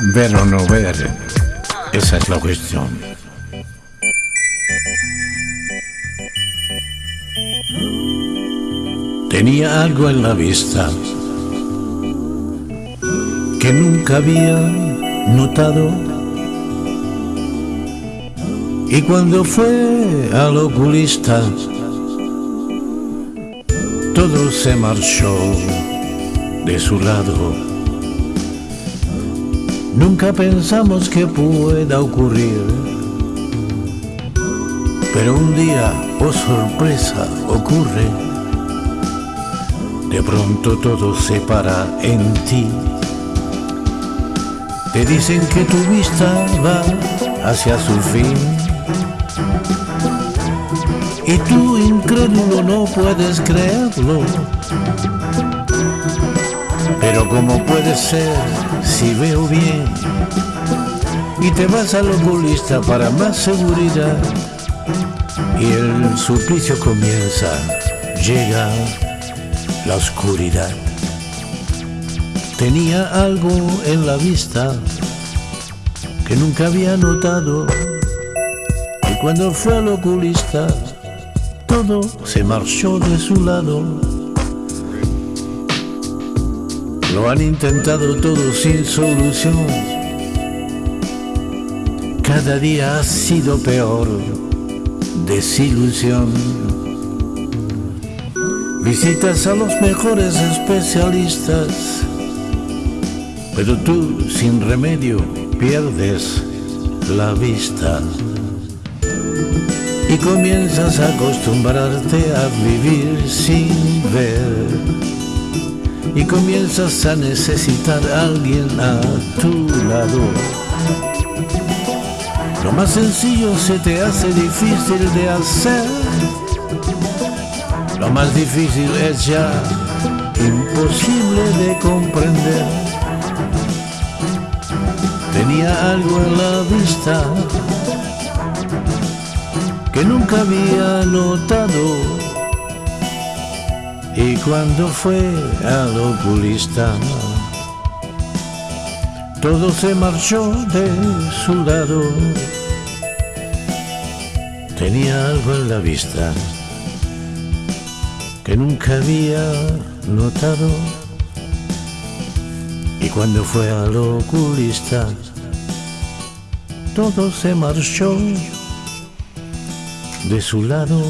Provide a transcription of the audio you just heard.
Ver o no ver, esa es la cuestión. Tenía algo en la vista que nunca había notado. Y cuando fue al oculista, todo se marchó de su lado. Nunca pensamos que pueda ocurrir, pero un día, oh sorpresa, ocurre. De pronto todo se para en ti. Te dicen que tu vista va hacia su fin. Y tú, incrédulo, no puedes creerlo. Pero ¿cómo puede ser si veo bien? Y te vas al oculista para más seguridad. Y el suplicio comienza, llega la oscuridad. Tenía algo en la vista que nunca había notado. Y cuando fue al oculista, todo se marchó de su lado. Lo han intentado todo sin solución. Cada día ha sido peor. Desilusión. Visitas a los mejores especialistas, pero tú sin remedio pierdes la vista y comienzas a acostumbrarte a vivir sin ver y comienzas a necesitar a alguien a tu lado. Lo más sencillo se te hace difícil de hacer. Lo más difícil es ya imposible de comprender. Tenía algo en la vista que nunca había notado cuando fue al oculista, todo se marchó de su lado. Tenía algo en la vista que nunca había notado. Y cuando fue al oculista, todo se marchó de su lado.